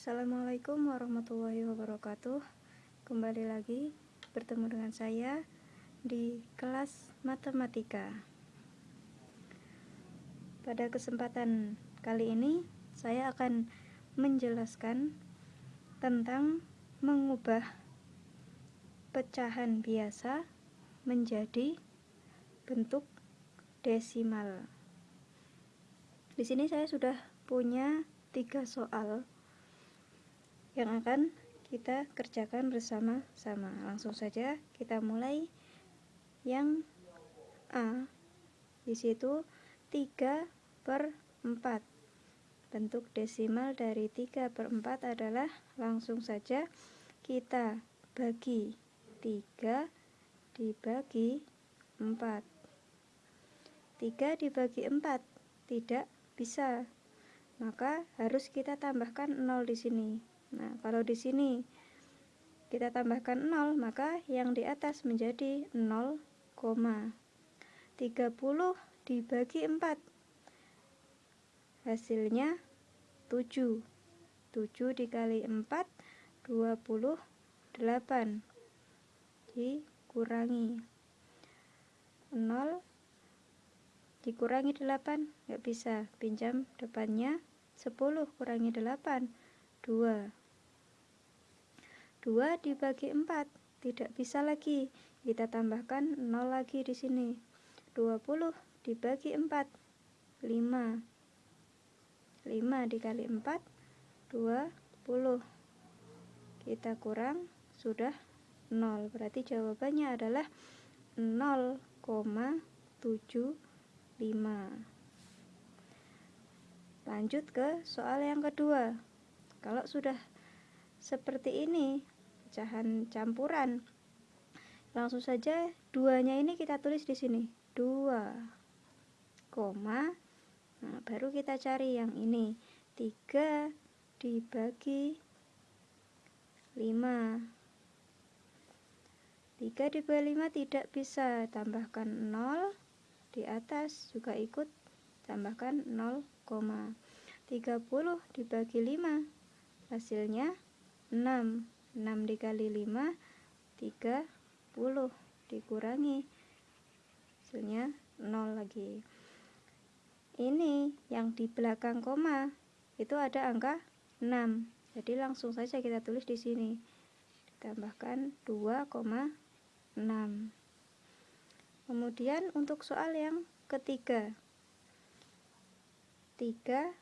Assalamualaikum warahmatullahi wabarakatuh. Kembali lagi bertemu dengan saya di kelas matematika. Pada kesempatan kali ini saya akan menjelaskan tentang mengubah pecahan biasa menjadi bentuk desimal. Di sini saya sudah punya tiga soal yang akan kita kerjakan bersama-sama. Langsung saja kita mulai yang A. Di situ 3 per 4. Bentuk desimal dari 3 per 4 adalah langsung saja kita bagi 3 dibagi 4. 3 dibagi 4 tidak bisa. Maka harus kita tambahkan 0 di sini. Nah, kalau di sini kita tambahkan 0, maka yang di atas menjadi 0, 30 dibagi 4. Hasilnya 7. 7 dikali 4, 28. Dikurangi 0 dikurangi 8 nggak bisa pinjam depannya 10 kurangi 8 2 2 dibagi 4 tidak bisa lagi. Kita tambahkan 0 lagi di sini. 20 dibagi 4 5 5 dikali 4 20 kita kurang sudah 0 berarti jawabannya adalah 0,75 lanjut ke soal yang kedua. Kalau sudah seperti ini pecahan campuran. Langsung saja duanya ini kita tulis di sini. 2 koma nah baru kita cari yang ini. 3 dibagi 5 3 dibagi 5 tidak bisa tambahkan 0 di atas juga ikut tambahkan 0, 30 dibagi 5 hasilnya 6 6 dikali 5 30 dikurangi. Hasilnya 0 lagi. Ini yang di belakang koma itu ada angka 6 jadi langsung saja kita tulis di sini. Ditambahkan 2,6 kemudian untuk soal yang ketiga. 3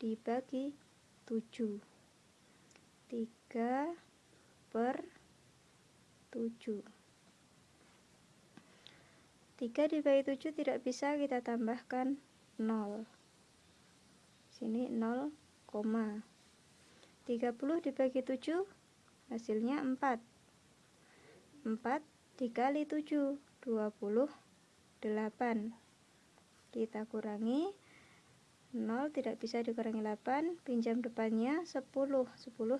dibagi 7 3 per 7 3 dibagi 7 tidak bisa kita tambahkan 0 sini 0, 30 dibagi 7 hasilnya 4 4 dikali 7 28 kita kurangi 0 tidak bisa dikurangi 8 pinjam depannya 10 10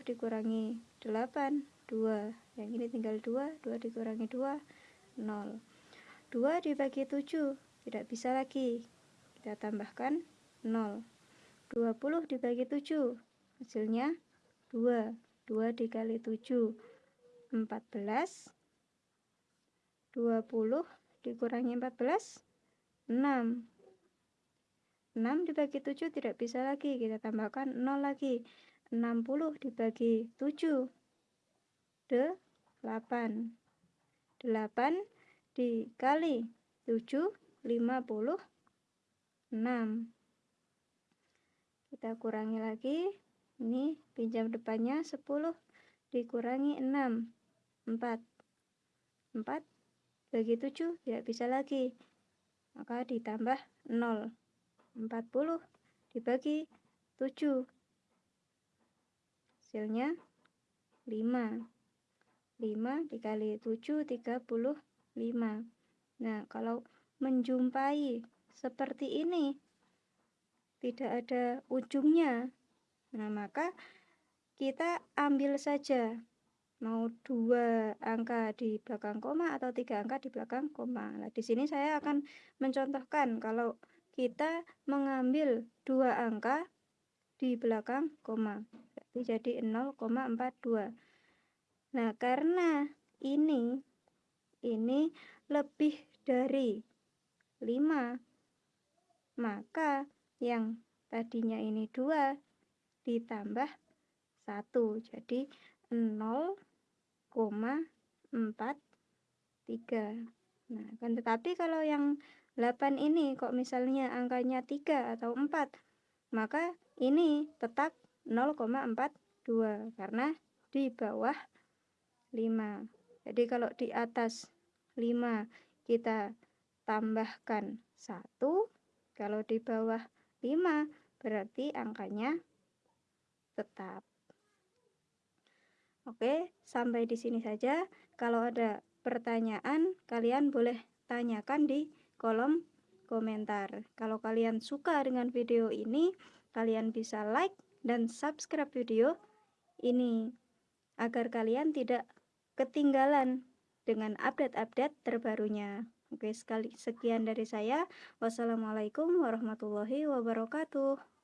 dikurangi 8 2 yang ini tinggal 2 2 dikurangi 2 0 2 dibagi 7 tidak bisa lagi. Kita tambahkan 0 20 dibagi 7 hasilnya 2 2 dikali 7 14 20 dikurangi 14 6 6 dibagi 7 tidak bisa lagi kita tambahkan 0 lagi. 60 dibagi 7 8 8 dikali 7 56 kita kurangi lagi. Ini pinjam depannya 10 dikurangi 6 4 4 bagi 7 tidak bisa lagi maka ditambah 0 40 dibagi 7 hasilnya 5 5 dikali 7 35 nah kalau menjumpai seperti ini tidak ada ujungnya. Nah maka kita ambil saja. Mau dua angka di belakang koma atau tiga angka di belakang koma. Nah, di sini saya akan mencontohkan kalau kita mengambil dua angka di belakang koma. jadi 0,42 nah karena ini ini lebih dari 5 maka yang tadinya ini 2 ditambah 1 jadi 0,43 nah kan tetapi kalau yang 8 ini kok misalnya angkanya 3 atau 4 maka ini tetap 0,42 karena di bawah 5 jadi kalau di atas 5 kita tambahkan 1 kalau di bawah 5 berarti angkanya tetap Oke, sampai di sini saja. Kalau ada pertanyaan, kalian boleh tanyakan di kolom komentar. Kalau kalian suka dengan video ini, kalian bisa like dan subscribe video ini agar kalian tidak ketinggalan dengan update-update terbarunya. Oke, sekali sekian dari saya. Wassalamualaikum warahmatullahi wabarakatuh.